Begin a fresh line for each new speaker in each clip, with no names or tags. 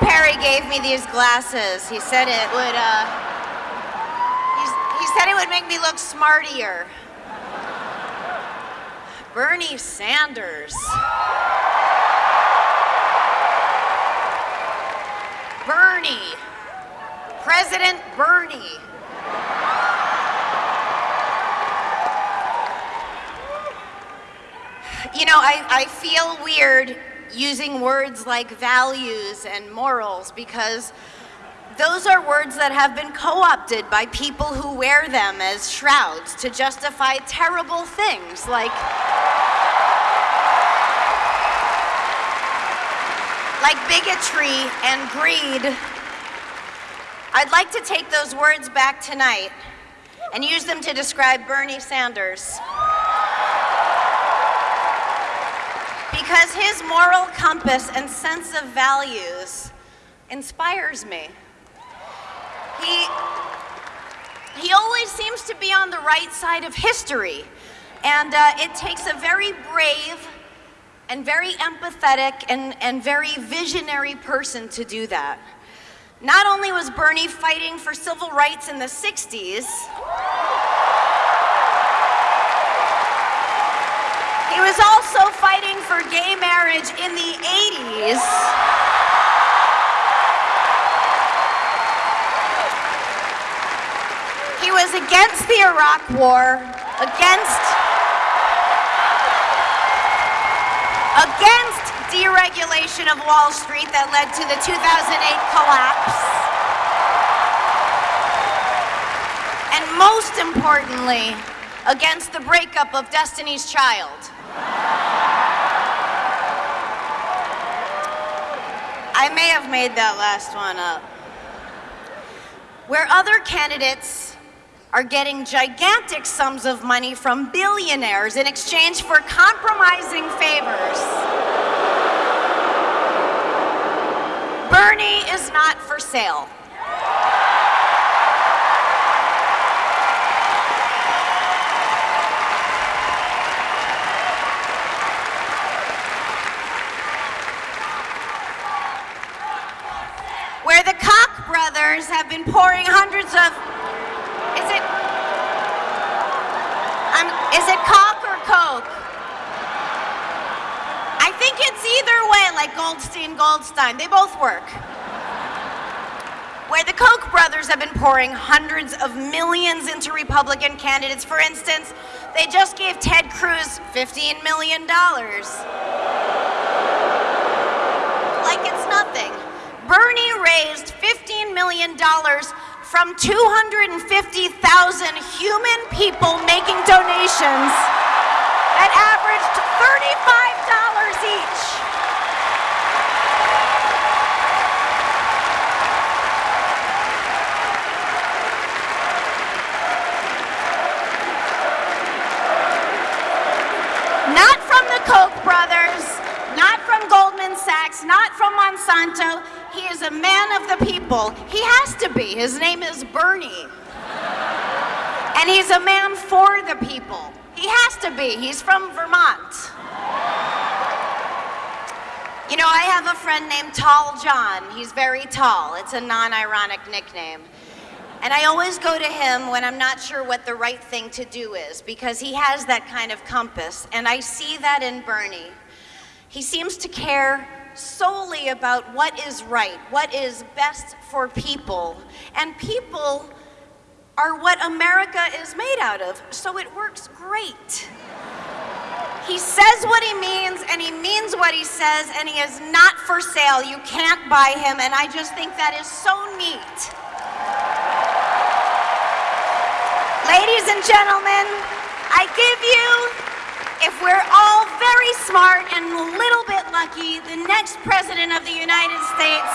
Harry gave me these glasses. He said it would, uh, he said it would make me look smartier. Bernie Sanders. Bernie. President Bernie. You know, I, I feel weird using words like values and morals because those are words that have been co-opted by people who wear them as shrouds to justify terrible things like like bigotry and greed. I'd like to take those words back tonight and use them to describe Bernie Sanders. Because his moral compass and sense of values inspires me. He, he always seems to be on the right side of history. And uh, it takes a very brave and very empathetic and, and very visionary person to do that. Not only was Bernie fighting for civil rights in the 60s, he was also fighting for gay marriage in the 80s. He was against the Iraq War, against against deregulation of Wall Street that led to the 2008 collapse. And most importantly, against the breakup of Destiny's Child. I may have made that last one up. Where other candidates are getting gigantic sums of money from billionaires in exchange for compromising favors. Bernie is not for sale. Where the Koch brothers have been pouring hundreds of is it, um, is it Coke or Coke? I think it's either way, like Goldstein, Goldstein. They both work. Where the Koch brothers have been pouring hundreds of millions into Republican candidates. For instance, they just gave Ted Cruz $15 million. Like it's nothing. Bernie raised $15 million from 250,000 human people making donations that averaged $35 each. Not from the Koch brothers, not from Goldman Sachs, not from Monsanto. He is a man of the people. He has to be. His name is Bernie. And he's a man for the people. He has to be. He's from Vermont. You know, I have a friend named Tall John. He's very tall. It's a non-ironic nickname. And I always go to him when I'm not sure what the right thing to do is because he has that kind of compass. And I see that in Bernie. He seems to care solely about what is right, what is best for people. And people are what America is made out of, so it works great. He says what he means, and he means what he says, and he is not for sale. You can't buy him, and I just think that is so neat. Ladies and gentlemen, I give you, if we're all very smart and little lucky, the next President of the United States,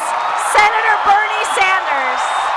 Senator Bernie Sanders.